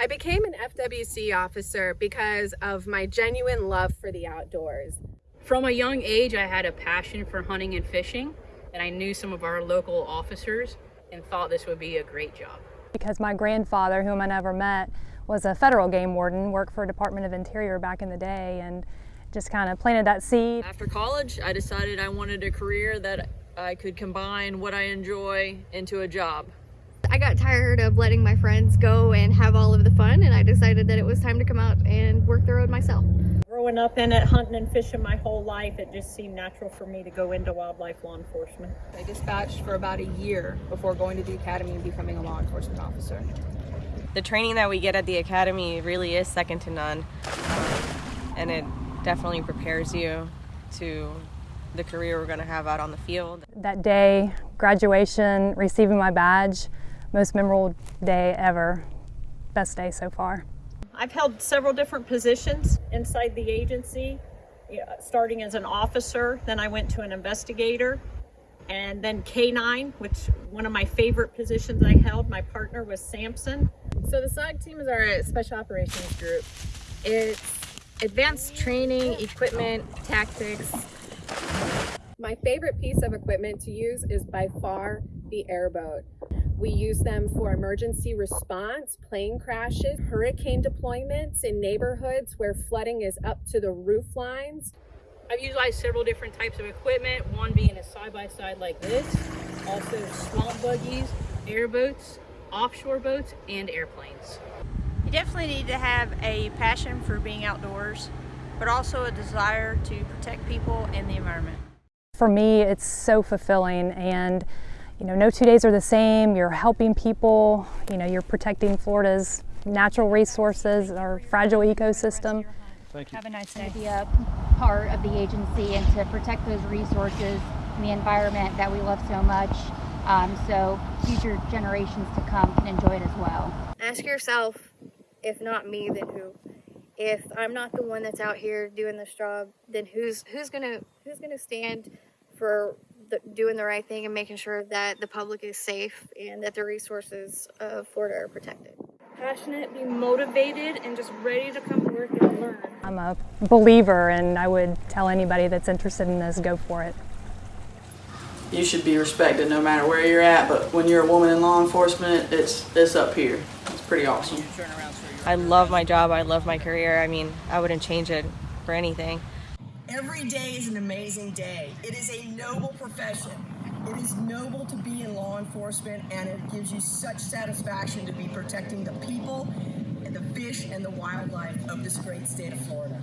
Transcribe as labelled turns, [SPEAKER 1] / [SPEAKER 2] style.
[SPEAKER 1] I became an FWC officer because of my genuine love for the outdoors.
[SPEAKER 2] From a young age, I had a passion for hunting and fishing, and I knew some of our local officers and thought this would be a great job.
[SPEAKER 3] Because my grandfather, whom I never met, was a federal game warden, worked for Department of Interior back in the day, and just kind of planted that seed.
[SPEAKER 4] After college, I decided I wanted a career that I could combine what I enjoy into a job.
[SPEAKER 5] I got tired of letting my friends go and have all of the fun and I decided that it was time to come out and work the road myself.
[SPEAKER 6] Growing up in it, hunting and fishing my whole life, it just seemed natural for me to go into wildlife law enforcement.
[SPEAKER 7] I dispatched for about a year before going to the academy and becoming a law enforcement officer.
[SPEAKER 8] The training that we get at the academy really is second to none um, and it definitely prepares you to the career we're going to have out on the field.
[SPEAKER 3] That day, graduation, receiving my badge, most memorable day ever. Best day so far.
[SPEAKER 6] I've held several different positions inside the agency, starting as an officer, then I went to an investigator, and then K9, which one of my favorite positions I held, my partner was Samson.
[SPEAKER 1] So the SOG team is our special operations group. It's advanced training, equipment, tactics. My favorite piece of equipment to use is by far the airboat. We use them for emergency response, plane crashes, hurricane deployments in neighborhoods where flooding is up to the roof lines.
[SPEAKER 2] I've utilized several different types of equipment, one being a side-by-side -side like this, also swamp buggies, airboats, offshore boats, and airplanes.
[SPEAKER 9] You definitely need to have a passion for being outdoors, but also a desire to protect people and the environment.
[SPEAKER 3] For me, it's so fulfilling and you know, no two days are the same. You're helping people, you know, you're protecting Florida's natural resources, our fragile ecosystem.
[SPEAKER 10] Thank you.
[SPEAKER 11] Have a nice day. To be a part of the agency and to protect those resources and the environment that we love so much um, so future generations to come can enjoy it as well.
[SPEAKER 5] Ask yourself, if not me, then who? If I'm not the one that's out here doing this job, then who's who's gonna who's gonna stand for the, doing the right thing and making sure that the public is safe and that the resources of Florida are protected.
[SPEAKER 12] Passionate, be motivated, and just ready to come to work and learn.
[SPEAKER 3] I'm a believer and I would tell anybody that's interested in this, go for it.
[SPEAKER 4] You should be respected no matter where you're at, but when you're a woman in law enforcement, it's, it's up here. It's pretty awesome.
[SPEAKER 8] I love my job, I love my career. I mean, I wouldn't change it for anything.
[SPEAKER 13] Every day is an amazing day. It is a noble profession. It is noble to be in law enforcement and it gives you such satisfaction to be protecting the people and the fish and the wildlife of this great state of Florida.